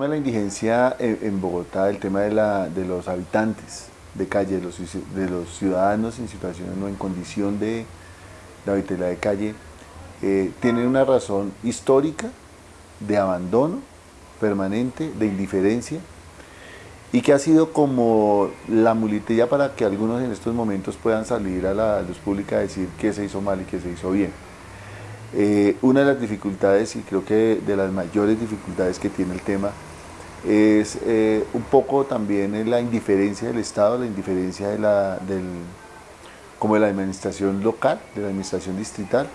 tema de la indigencia en, Bogotá, el tema de, la, de los habitantes de calle, de los, de los ciudadanos en situaciones no en condición de, de habitabilidad de calle, eh, tiene una razón histórica de abandono permanente, de indiferencia, y que ha sido como la muletilla para que algunos en estos momentos puedan salir a la luz pública a decir qué se hizo mal y qué se hizo bien. Eh, una de las dificultades, y creo que de las mayores dificultades que tiene el tema, es eh, un poco también la indiferencia del Estado, la indiferencia de la, del, como de la administración local, de la administración distrital,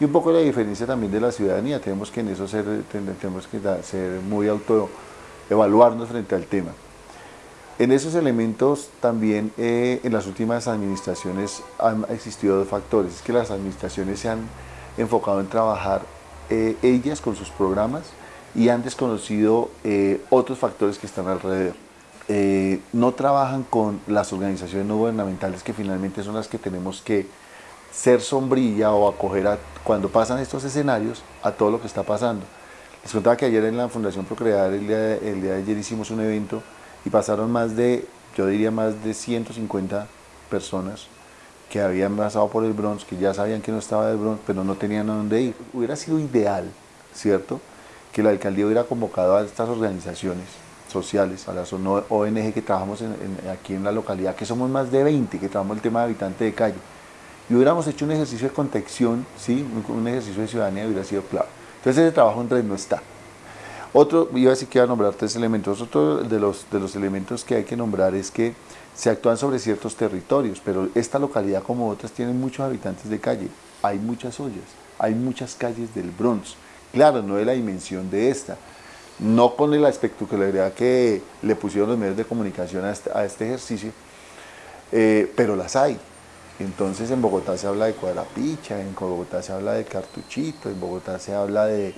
y un poco la diferencia también de la ciudadanía. Tenemos que en eso ser, tenemos que ser muy auto, evaluarnos frente al tema. En esos elementos también eh, en las últimas administraciones han existido dos factores, es que las administraciones se han enfocado en trabajar eh, ellas con sus programas y han desconocido eh, otros factores que están alrededor. Eh, no trabajan con las organizaciones no gubernamentales que finalmente son las que tenemos que ser sombrilla o acoger a, cuando pasan estos escenarios a todo lo que está pasando. Les contaba que ayer en la Fundación Procrear, el día, de, el día de ayer hicimos un evento y pasaron más de, yo diría más de 150 personas que habían pasado por el Bronx, que ya sabían que no estaba el Bronx, pero no tenían a dónde ir. Hubiera sido ideal, ¿cierto?, que la alcaldía hubiera convocado a estas organizaciones sociales, a las ONG que trabajamos aquí en la localidad, que somos más de 20 que trabajamos el tema de habitante de calle, y hubiéramos hecho un ejercicio de contención, ¿sí? un, ejercicio de ciudadanía hubiera sido claro. Entonces ese trabajo entonces no está. Otro, iba a decir que iba a nombrar tres elementos, otro de los, de los elementos que hay que nombrar es que se actúan sobre ciertos territorios, pero esta localidad como otras tienen muchos habitantes de calle, hay muchas ollas, hay muchas calles del Bronx, claro, no de la dimensión de esta, no con la espectacularidad que le pusieron los medios de comunicación a este, este ejercicio, eh, pero las hay. Entonces en Bogotá se habla de cuadrapicha, en Bogotá se habla de cartuchito, en Bogotá se habla de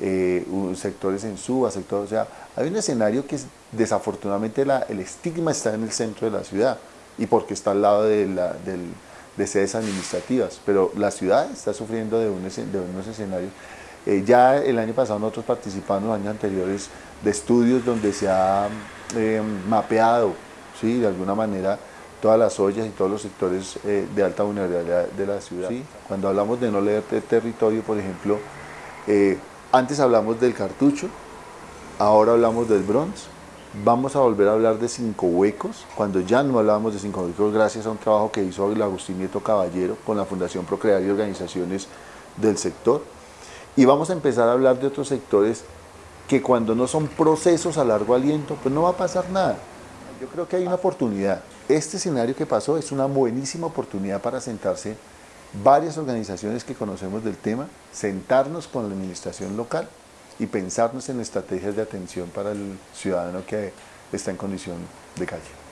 eh, sectores en suba, sectores, o sea, hay un escenario que desafortunadamente el estigma está en el centro de la ciudad y porque está al lado de, sedes administrativas, pero la ciudad está sufriendo de, un, de unos escenarios. Eh, ya el año pasado nosotros participamos en los años anteriores de estudios donde se ha eh, mapeado, ¿sí? de alguna manera, todas las ollas y todos los sectores de alta vulnerabilidad de la ciudad. Cuando hablamos de no leer territorio, por ejemplo, antes hablamos del cartucho, ahora hablamos del bronce. Vamos a volver a hablar de cinco huecos, cuando ya no hablábamos de cinco huecos gracias a un trabajo que hizo el Agustín Nieto Caballero con la Fundación Procrear y organizaciones del sector. Y vamos a empezar a hablar de otros sectores que cuando no son procesos a largo aliento, pues no va a pasar nada. Yo creo que hay una oportunidad. Este escenario que pasó es una buenísima oportunidad para sentarse varias organizaciones que conocemos del tema, sentarnos con la administración local y pensarnos en estrategias de atención para el ciudadano que está en condición de calle.